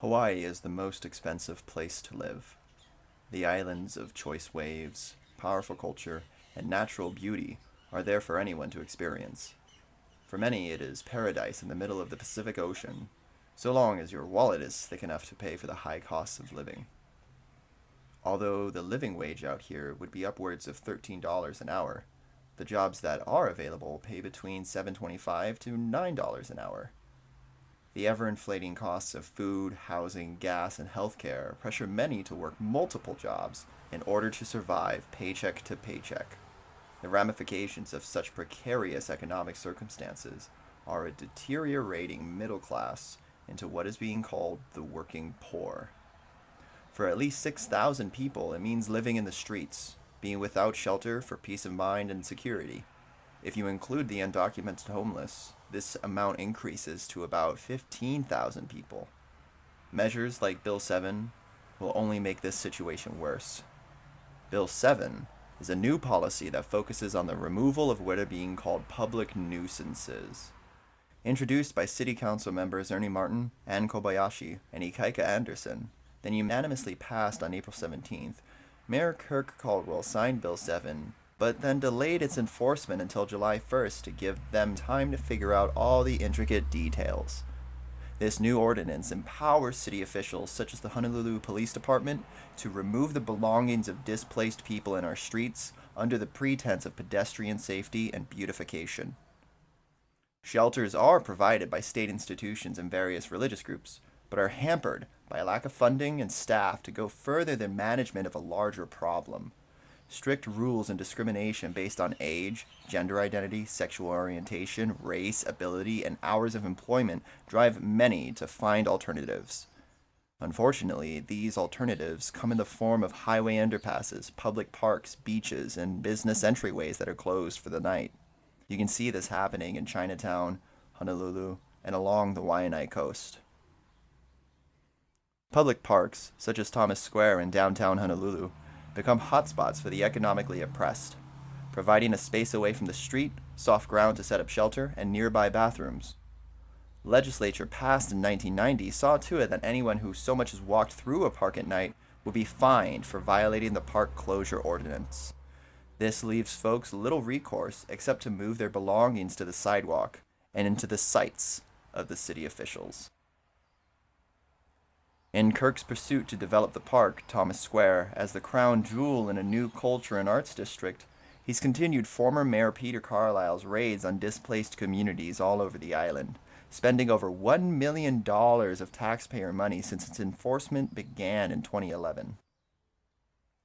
Hawaii is the most expensive place to live. The islands of choice waves, powerful culture, and natural beauty are there for anyone to experience. For many, it is paradise in the middle of the Pacific Ocean, so long as your wallet is thick enough to pay for the high costs of living. Although the living wage out here would be upwards of $13 an hour, the jobs that are available pay between $7.25 to $9 an hour. The ever inflating costs of food, housing, gas, and healthcare pressure many to work multiple jobs in order to survive paycheck to paycheck. The ramifications of such precarious economic circumstances are a deteriorating middle class into what is being called the working poor. For at least 6,000 people, it means living in the streets, being without shelter for peace of mind and security. If you include the undocumented homeless, this amount increases to about 15,000 people. Measures like Bill 7 will only make this situation worse. Bill 7 is a new policy that focuses on the removal of what are being called public nuisances. Introduced by City Council members Ernie Martin, Ann Kobayashi, and Ikaika Anderson, then unanimously passed on April 17th, Mayor Kirk Caldwell signed Bill 7 but then delayed its enforcement until July 1st to give them time to figure out all the intricate details. This new ordinance empowers city officials, such as the Honolulu Police Department, to remove the belongings of displaced people in our streets under the pretense of pedestrian safety and beautification. Shelters are provided by state institutions and various religious groups, but are hampered by a lack of funding and staff to go further than management of a larger problem. Strict rules and discrimination based on age, gender identity, sexual orientation, race, ability, and hours of employment drive many to find alternatives. Unfortunately, these alternatives come in the form of highway underpasses, public parks, beaches, and business entryways that are closed for the night. You can see this happening in Chinatown, Honolulu, and along the Waianae coast. Public parks, such as Thomas Square in downtown Honolulu, become hotspots for the economically oppressed, providing a space away from the street, soft ground to set up shelter, and nearby bathrooms. Legislature passed in 1990 saw to it that anyone who so much as walked through a park at night would be fined for violating the park closure ordinance. This leaves folks little recourse except to move their belongings to the sidewalk and into the sights of the city officials. In Kirk's pursuit to develop the park, Thomas Square, as the crown jewel in a new culture and arts district, he's continued former Mayor Peter Carlisle's raids on displaced communities all over the island, spending over $1 million of taxpayer money since its enforcement began in 2011.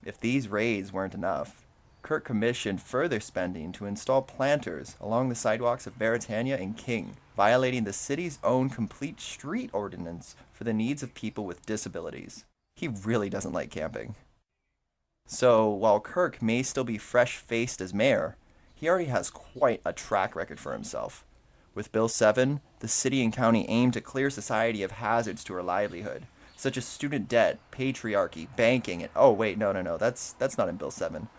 If these raids weren't enough, Kirk commissioned further spending to install planters along the sidewalks of Beretania and King, violating the city's own complete street ordinance for the needs of people with disabilities. He really doesn't like camping. So, while Kirk may still be fresh faced as mayor, he already has quite a track record for himself. With Bill 7, the city and county aim to clear society of hazards to our livelihood, such as student debt, patriarchy, banking, and oh wait, no, no, no, that's that's not in Bill 7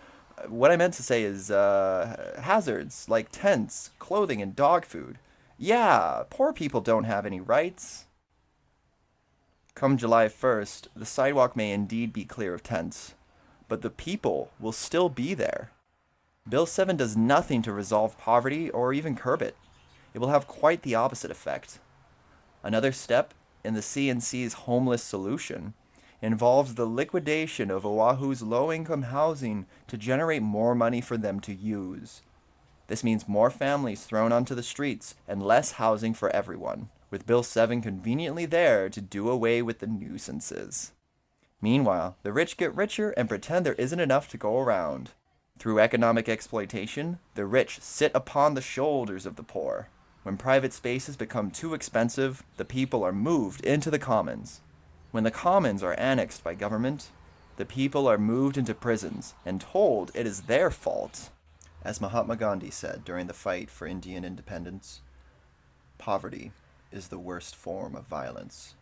what I meant to say is uh, hazards like tents, clothing, and dog food. Yeah, poor people don't have any rights. Come July 1st, the sidewalk may indeed be clear of tents, but the people will still be there. Bill 7 does nothing to resolve poverty or even curb it. It will have quite the opposite effect. Another step in the CNC's homeless solution involves the liquidation of Oahu's low-income housing to generate more money for them to use. This means more families thrown onto the streets and less housing for everyone, with Bill 7 conveniently there to do away with the nuisances. Meanwhile, the rich get richer and pretend there isn't enough to go around. Through economic exploitation, the rich sit upon the shoulders of the poor. When private spaces become too expensive, the people are moved into the commons, when the commons are annexed by government, the people are moved into prisons and told it is their fault. As Mahatma Gandhi said during the fight for Indian independence, poverty is the worst form of violence.